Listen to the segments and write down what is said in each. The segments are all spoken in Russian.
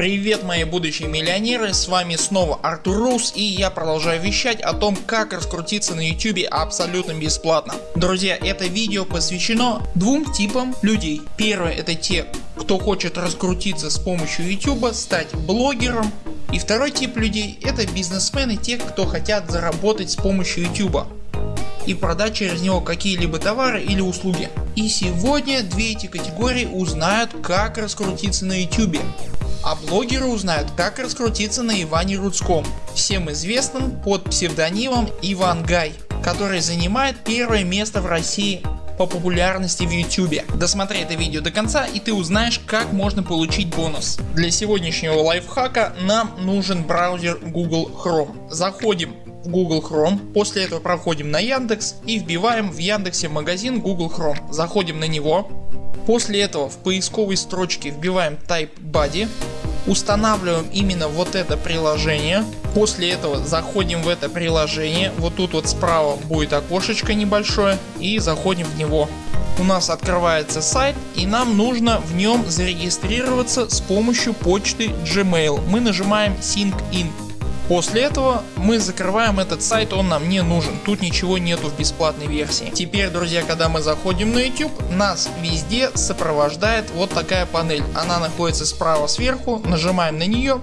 Привет мои будущие миллионеры, с вами снова Артур Рус и я продолжаю вещать о том как раскрутиться на YouTube абсолютно бесплатно. Друзья это видео посвящено двум типам людей. Первое это те кто хочет раскрутиться с помощью YouTube, стать блогером. И второй тип людей это бизнесмены, те кто хотят заработать с помощью YouTube и продать через него какие-либо товары или услуги. И сегодня две эти категории узнают как раскрутиться на YouTube. А блогеры узнают как раскрутиться на Иване Рудском, всем известным под псевдонимом Иван Гай, который занимает первое место в России по популярности в YouTube. Досмотри это видео до конца и ты узнаешь как можно получить бонус. Для сегодняшнего лайфхака нам нужен браузер Google Chrome. Заходим в Google Chrome, после этого проходим на Яндекс и вбиваем в Яндексе магазин Google Chrome. Заходим на него. После этого в поисковой строчке вбиваем Type Buddy устанавливаем именно вот это приложение. После этого заходим в это приложение. Вот тут вот справа будет окошечко небольшое и заходим в него. У нас открывается сайт и нам нужно в нем зарегистрироваться с помощью почты Gmail. Мы нажимаем Sync In. После этого мы закрываем этот сайт, он нам не нужен, тут ничего нету в бесплатной версии. Теперь друзья когда мы заходим на YouTube нас везде сопровождает вот такая панель. Она находится справа сверху, нажимаем на нее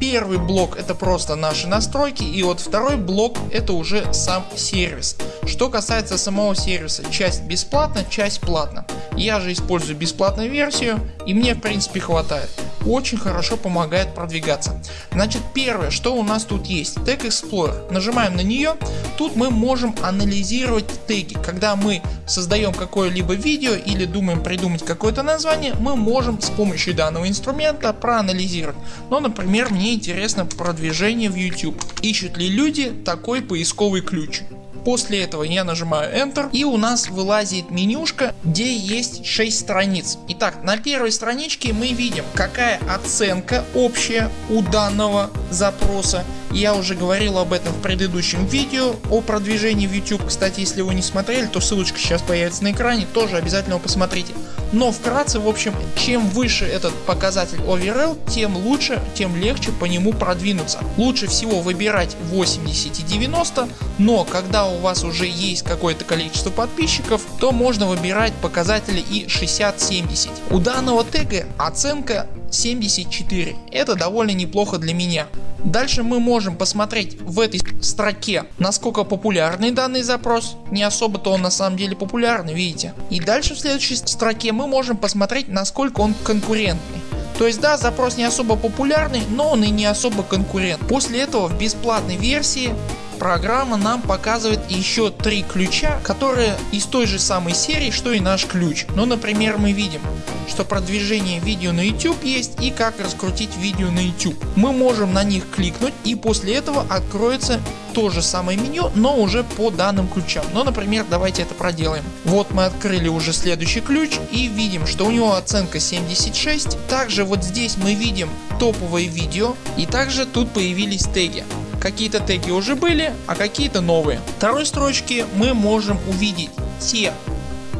Первый блок это просто наши настройки и вот второй блок это уже сам сервис. Что касается самого сервиса, часть бесплатна, часть платна. Я же использую бесплатную версию и мне в принципе хватает. Очень хорошо помогает продвигаться. Значит первое что у нас тут есть Tag Explorer. Нажимаем на нее. Тут мы можем анализировать теги. Когда мы создаем какое-либо видео или думаем придумать какое-то название мы можем с помощью данного инструмента проанализировать. Ну например мне интересно продвижение в YouTube. Ищут ли люди такой поисковый ключ? После этого я нажимаю Enter и у нас вылазит менюшка где есть 6 страниц. Итак на первой страничке мы видим какая оценка общая у данного запроса. Я уже говорил об этом в предыдущем видео о продвижении в YouTube. Кстати если вы не смотрели то ссылочка сейчас появится на экране тоже обязательно посмотрите. Но вкратце в общем чем выше этот показатель overall тем лучше тем легче по нему продвинуться. Лучше всего выбирать 80 и 90 но когда у вас уже есть какое-то количество подписчиков то можно выбирать показатели и 60-70. У данного тега оценка 74. Это довольно неплохо для меня. Дальше мы можем посмотреть в этой строке насколько популярный данный запрос. Не особо-то он на самом деле популярный видите. И дальше в следующей строке мы можем посмотреть насколько он конкурентный. То есть да запрос не особо популярный, но он и не особо конкурент. После этого в бесплатной версии программа нам показывает еще три ключа, которые из той же самой серии, что и наш ключ. Ну например мы видим, что продвижение видео на YouTube есть и как раскрутить видео на YouTube. Мы можем на них кликнуть и после этого откроется то же самое меню, но уже по данным ключам. Ну например давайте это проделаем. Вот мы открыли уже следующий ключ и видим что у него оценка 76. Также вот здесь мы видим топовые видео и также тут появились теги. Какие-то теги уже были, а какие-то новые. Второй строчке мы можем увидеть те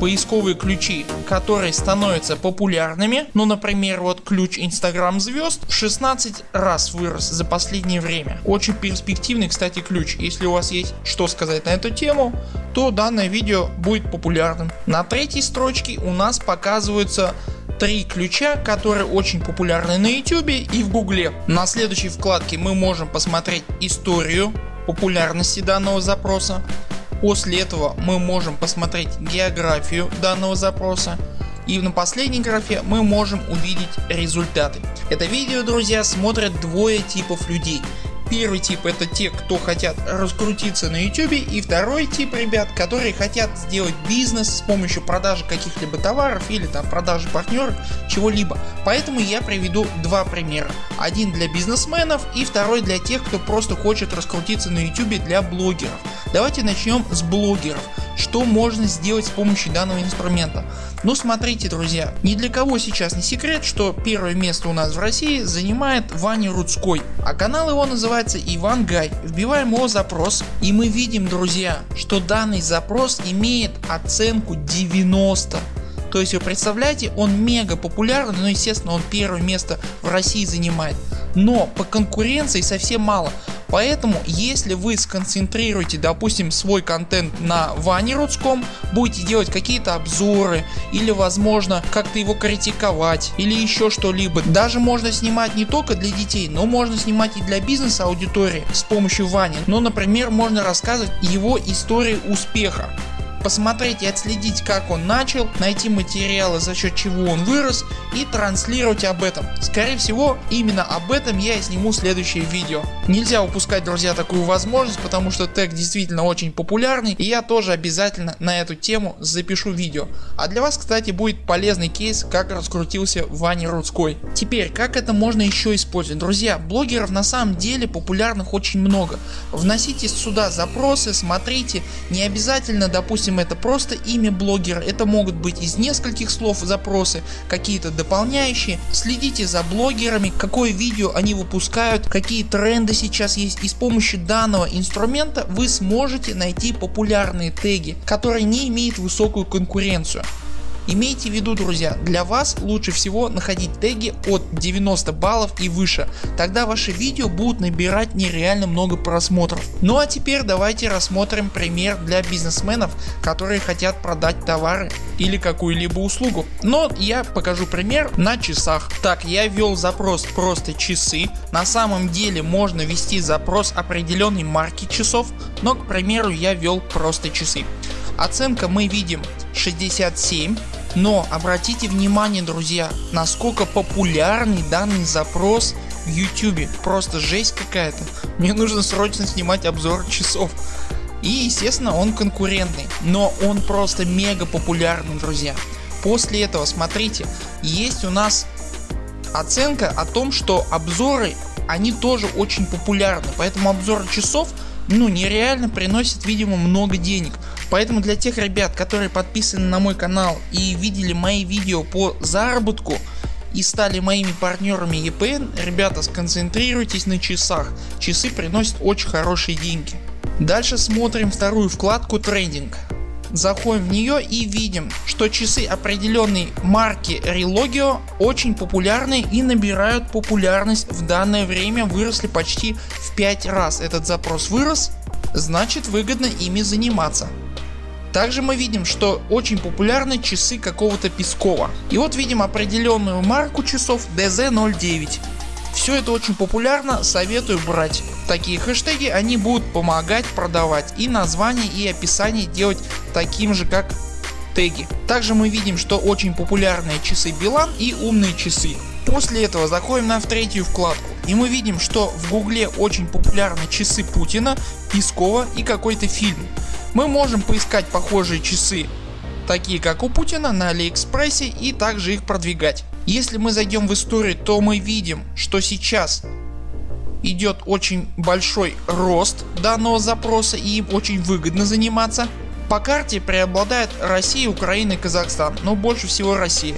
поисковые ключи, которые становятся популярными. Ну например вот ключ Instagram звезд в 16 раз вырос за последнее время. Очень перспективный кстати ключ. Если у вас есть что сказать на эту тему то данное видео будет популярным. На третьей строчке у нас показываются три ключа, которые очень популярны на YouTube и в Гугле. На следующей вкладке мы можем посмотреть историю популярности данного запроса. После этого мы можем посмотреть географию данного запроса. И на последней графе мы можем увидеть результаты. Это видео друзья смотрят двое типов людей. Первый тип это те кто хотят раскрутиться на YouTube и второй тип ребят которые хотят сделать бизнес с помощью продажи каких-либо товаров или там продажи партнеров чего-либо. Поэтому я приведу два примера. Один для бизнесменов и второй для тех кто просто хочет раскрутиться на YouTube для блогеров. Давайте начнем с блогеров. Что можно сделать с помощью данного инструмента? Ну смотрите друзья, ни для кого сейчас не секрет, что первое место у нас в России занимает Ваня Рудской, а канал его называется Иван Гай. Вбиваем его запрос и мы видим друзья, что данный запрос имеет оценку 90. То есть вы представляете он мега популярный, но естественно он первое место в России занимает. Но по конкуренции совсем мало. Поэтому если вы сконцентрируете допустим свой контент на Ване Рудском, будете делать какие-то обзоры или возможно как-то его критиковать или еще что-либо. Даже можно снимать не только для детей, но можно снимать и для бизнеса аудитории с помощью Вани. Ну например можно рассказывать его истории успеха посмотреть и отследить как он начал, найти материалы за счет чего он вырос и транслировать об этом. Скорее всего именно об этом я и сниму следующее видео. Нельзя упускать друзья такую возможность, потому что тег действительно очень популярный и я тоже обязательно на эту тему запишу видео. А для вас кстати будет полезный кейс как раскрутился Ваня Рудской. Теперь как это можно еще использовать. Друзья блогеров на самом деле популярных очень много. Вносите сюда запросы, смотрите, не обязательно допустим это просто имя блогера, это могут быть из нескольких слов запросы, какие-то дополняющие. Следите за блогерами, какое видео они выпускают, какие тренды сейчас есть и с помощью данного инструмента вы сможете найти популярные теги, которые не имеют высокую конкуренцию. Имейте в виду друзья, для вас лучше всего находить теги от 90 баллов и выше, тогда ваши видео будут набирать нереально много просмотров. Ну а теперь давайте рассмотрим пример для бизнесменов которые хотят продать товары или какую-либо услугу. Но я покажу пример на часах. Так я ввел запрос просто часы. На самом деле можно ввести запрос определенной марки часов, но к примеру я ввел просто часы. Оценка мы видим 67 но обратите внимание друзья насколько популярный данный запрос в YouTube. Просто жесть какая-то. Мне нужно срочно снимать обзор часов. И естественно он конкурентный, но он просто мега популярный друзья. После этого смотрите есть у нас оценка о том что обзоры они тоже очень популярны. Поэтому обзор часов ну нереально приносит видимо много денег. Поэтому для тех ребят которые подписаны на мой канал и видели мои видео по заработку и стали моими партнерами EPN, ребята сконцентрируйтесь на часах, часы приносят очень хорошие деньги. Дальше смотрим вторую вкладку трендинг. Заходим в нее и видим, что часы определенной марки Relogio очень популярны и набирают популярность в данное время выросли почти в 5 раз. Этот запрос вырос, значит выгодно ими заниматься. Также мы видим, что очень популярны часы какого-то Пескова. И вот видим определенную марку часов DZ09. Все это очень популярно, советую брать. Такие хэштеги они будут помогать продавать и название и описание делать таким же как теги. Также мы видим что очень популярные часы Билан и умные часы. После этого заходим на в третью вкладку и мы видим что в гугле очень популярны часы Путина, Пескова и какой-то фильм. Мы можем поискать похожие часы такие как у Путина на Алиэкспрессе и также их продвигать. Если мы зайдем в историю то мы видим что сейчас идет очень большой рост данного запроса и им очень выгодно заниматься. По карте преобладает Россия, Украина и Казахстан, но больше всего Россия.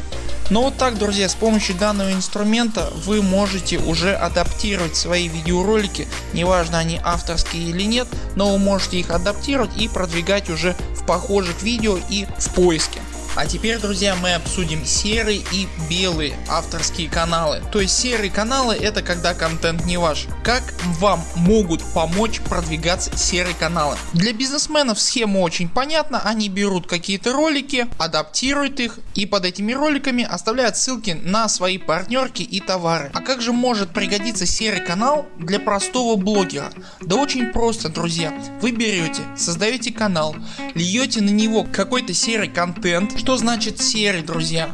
Но вот так друзья с помощью данного инструмента вы можете уже адаптировать свои видеоролики, неважно они авторские или нет, но вы можете их адаптировать и продвигать уже в похожих видео и в поиске. А теперь друзья мы обсудим серые и белые авторские каналы. То есть серые каналы это когда контент не ваш. Как вам могут помочь продвигаться серые каналы? Для бизнесменов схема очень понятна. Они берут какие-то ролики, адаптируют их и под этими роликами оставляют ссылки на свои партнерки и товары. А как же может пригодиться серый канал для простого блогера? Да очень просто друзья. Вы берете, создаете канал, льете на него какой-то серый контент, что значит серый друзья?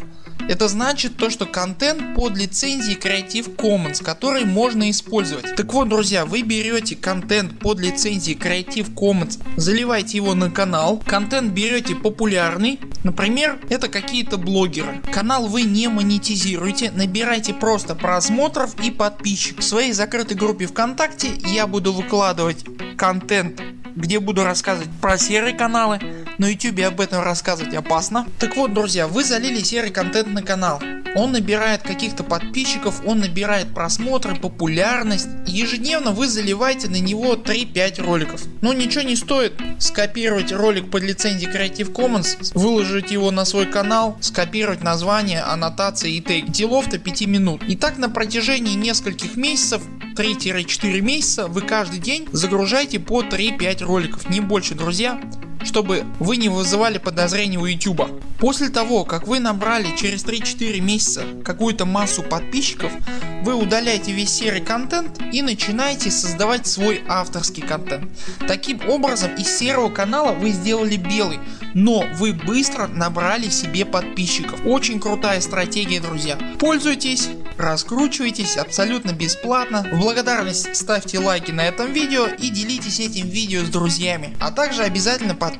Это значит то что контент под лицензией Creative Commons который можно использовать. Так вот друзья вы берете контент под лицензией Creative Commons заливаете его на канал. Контент берете популярный например это какие-то блогеры. Канал вы не монетизируете набирайте просто просмотров и подписчиков. В своей закрытой группе ВКонтакте я буду выкладывать контент где буду рассказывать про серые каналы. На YouTube об этом рассказывать опасно. Так вот друзья вы залили серый контент на канал. он набирает каких-то подписчиков, он набирает просмотры, популярность ежедневно вы заливаете на него 3-5 роликов. Но ничего не стоит скопировать ролик под лицензией Creative Commons, выложить его на свой канал, скопировать название, аннотации и тег. Делов-то 5 минут. И так на протяжении нескольких месяцев 3-4 месяца вы каждый день загружаете по 3-5 роликов, не больше друзья чтобы вы не вызывали подозрений у YouTube. После того как вы набрали через 3-4 месяца какую-то массу подписчиков, вы удаляете весь серый контент и начинаете создавать свой авторский контент. Таким образом из серого канала вы сделали белый, но вы быстро набрали себе подписчиков. Очень крутая стратегия друзья. Пользуйтесь, раскручивайтесь абсолютно бесплатно. В благодарность ставьте лайки на этом видео и делитесь этим видео с друзьями. А также обязательно подписывайтесь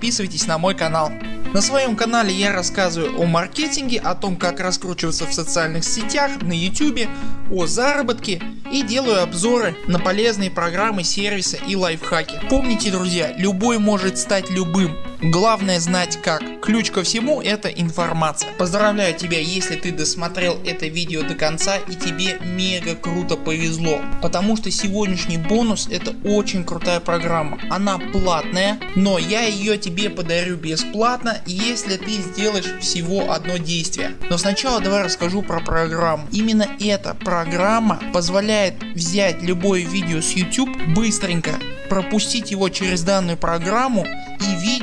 на мой канал. На своем канале я рассказываю о маркетинге, о том как раскручиваться в социальных сетях, на YouTube, о заработке и делаю обзоры на полезные программы, сервисы и лайфхаки. Помните друзья, любой может стать любым. Главное знать как. Ключ ко всему это информация. Поздравляю тебя если ты досмотрел это видео до конца и тебе мега круто повезло. Потому что сегодняшний бонус это очень крутая программа. Она платная но я ее тебе подарю бесплатно если ты сделаешь всего одно действие. Но сначала давай расскажу про программу. Именно эта программа позволяет взять любое видео с YouTube быстренько пропустить его через данную программу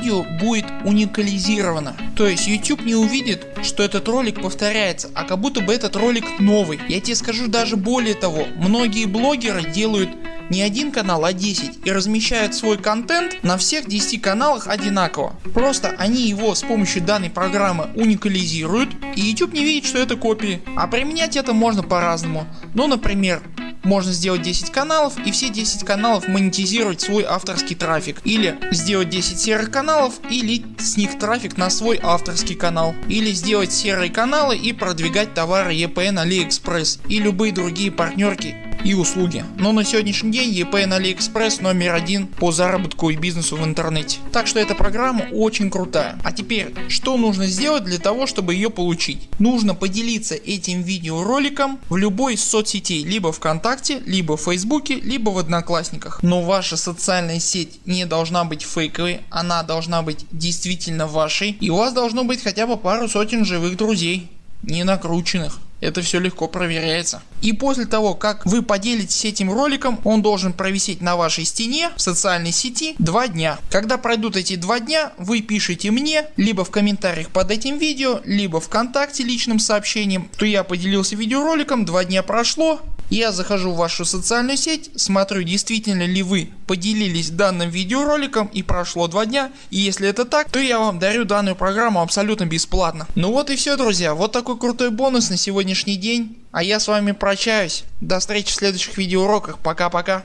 видео будет уникализировано. То есть YouTube не увидит что этот ролик повторяется, а как будто бы этот ролик новый. Я тебе скажу даже более того, многие блогеры делают не один канал, а 10 и размещают свой контент на всех 10 каналах одинаково. Просто они его с помощью данной программы уникализируют и YouTube не видит что это копии. А применять это можно по-разному. Ну например можно сделать 10 каналов и все 10 каналов монетизировать свой авторский трафик. Или сделать 10 серых каналов и лить с них трафик на свой авторский канал. Или сделать серые каналы и продвигать товары EPN AliExpress и любые другие партнерки и услуги. Но на сегодняшний день EPN AliExpress номер один по заработку и бизнесу в интернете. Так что эта программа очень крутая. А теперь что нужно сделать для того чтобы ее получить? Нужно поделиться этим видеороликом в любой из соцсетей либо ВКонтакте, либо в Фейсбуке, либо в Одноклассниках. Но ваша социальная сеть не должна быть фейковой, она должна быть действительно вашей и у вас должно быть хотя бы пару сотен живых друзей, не накрученных. Это все легко проверяется. И после того как вы поделитесь этим роликом, он должен провисеть на вашей стене в социальной сети 2 дня. Когда пройдут эти 2 дня, вы пишите мне либо в комментариях под этим видео, либо вконтакте личным сообщением, что я поделился видеороликом, 2 дня прошло, я захожу в вашу социальную сеть, смотрю действительно ли вы поделились данным видеороликом и прошло 2 дня и если это так, то я вам дарю данную программу абсолютно бесплатно. Ну вот и все друзья, вот такой крутой бонус на сегодняшний день. А я с вами прощаюсь. До встречи в следующих видеоуроках. Пока-пока.